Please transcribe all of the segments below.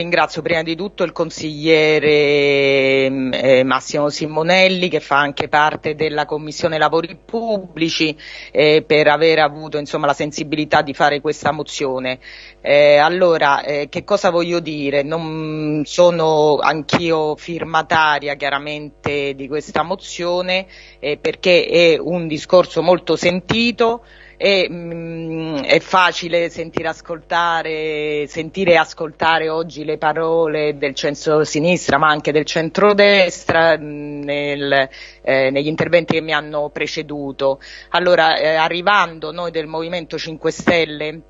Ringrazio prima di tutto il consigliere mm, eh, Massimo Simonelli che fa anche parte della Commissione Lavori Pubblici eh, per aver avuto insomma, la sensibilità di fare questa mozione. Eh, allora, eh, che cosa voglio dire? Non sono anch'io firmataria chiaramente di questa mozione eh, perché è un discorso molto sentito e mh, mm, è facile sentire ascoltare, sentire e ascoltare oggi le parole del centro-sinistra ma anche del centro-destra mm, nel, eh, negli interventi che mi hanno preceduto. Allora, eh, arrivando noi del Movimento 5 Stelle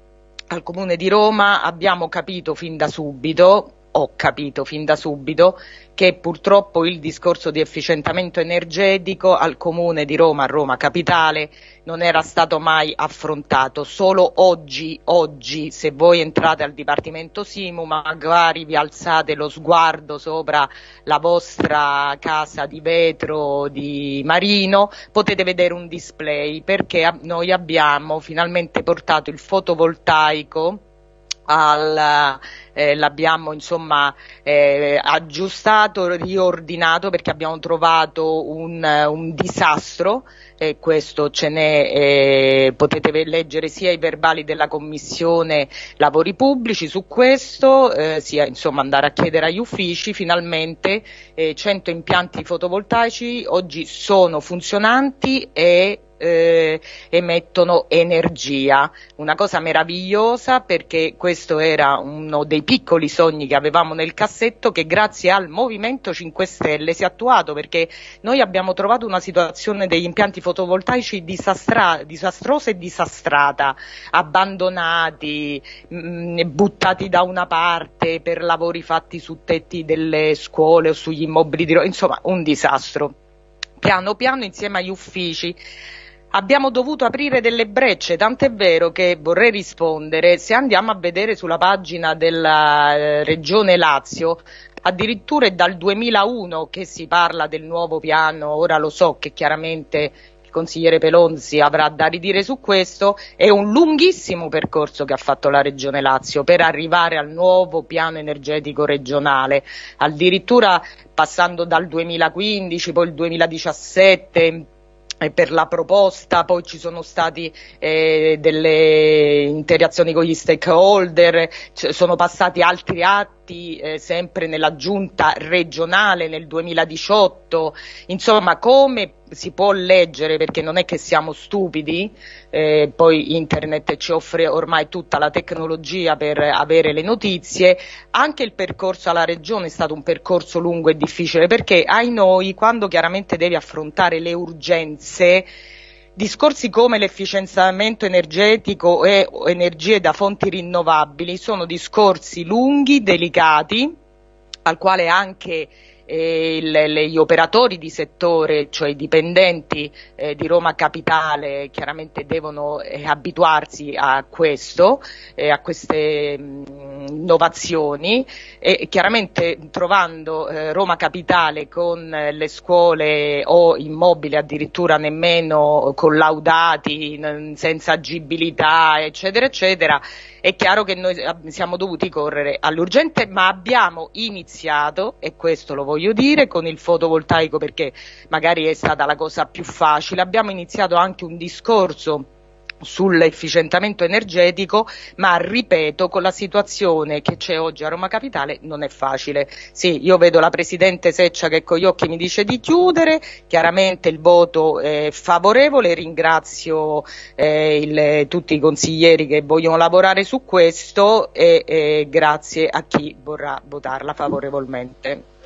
al Comune di Roma abbiamo capito fin da subito ho capito fin da subito che purtroppo il discorso di efficientamento energetico al comune di Roma, a Roma capitale, non era stato mai affrontato. Solo oggi, oggi, se voi entrate al Dipartimento Simu, magari vi alzate lo sguardo sopra la vostra casa di vetro di Marino, potete vedere un display perché noi abbiamo finalmente portato il fotovoltaico al, eh, l'abbiamo insomma eh, aggiustato, riordinato perché abbiamo trovato un, un disastro e questo ce n'è, eh, potete leggere sia i verbali della Commissione Lavori Pubblici su questo, eh, sia insomma andare a chiedere agli uffici, finalmente eh, 100 impianti fotovoltaici oggi sono funzionanti e eh, emettono energia, una cosa meravigliosa perché questo era uno dei piccoli sogni che avevamo nel cassetto che grazie al Movimento 5 Stelle si è attuato perché noi abbiamo trovato una situazione degli impianti fotovoltaici disastra- disastrosa e disastrata, abbandonati, mh, mm, buttati da una parte per lavori fatti su tetti delle scuole o sugli immobili di insomma un disastro. Piano piano insieme agli uffici abbiamo dovuto aprire delle brecce, tant'è vero che vorrei rispondere, se andiamo a vedere sulla pagina della eh, Regione Lazio, addirittura è dal 2001 che si parla del nuovo piano, ora lo so che chiaramente il consigliere Pelonzi avrà da ridire su questo, è un lunghissimo percorso che ha fatto la Regione Lazio per arrivare al nuovo piano energetico regionale, addirittura passando dal 2015, poi il 2017 per la proposta, poi ci sono stati eh, delle interazioni con gli stakeholder, sono passati altri atti votati eh, sempre nella giunta regionale nel 2018, insomma come si può leggere perché non è che siamo stupidi, eh, poi internet ci offre ormai tutta la tecnologia per avere le notizie, anche il percorso alla regione è stato un percorso lungo e difficile perché ai noi quando chiaramente devi affrontare le urgenze Discorsi come l'efficienziamento energetico e energie da fonti rinnovabili sono discorsi lunghi, delicati, al quale anche eh, il, gli operatori di settore, cioè i dipendenti eh, di Roma Capitale, chiaramente devono eh, abituarsi a questo, a queste mh, innovazioni e chiaramente trovando eh, Roma Capitale con eh, le scuole o immobili addirittura nemmeno collaudati, senza agibilità, eccetera, eccetera, è chiaro che noi siamo dovuti correre all'urgente, ma abbiamo iniziato, e questo lo voglio dire, con il fotovoltaico perché magari è stata la cosa più facile, abbiamo iniziato anche un discorso sull'efficientamento energetico, ma ripeto, con la situazione che c'è oggi a Roma Capitale non è facile. Sì, io vedo la Presidente Seccia che con gli occhi mi dice di chiudere, chiaramente il voto è favorevole, ringrazio eh, il, tutti i consiglieri che vogliono lavorare su questo e eh, grazie a chi vorrà votarla favorevolmente.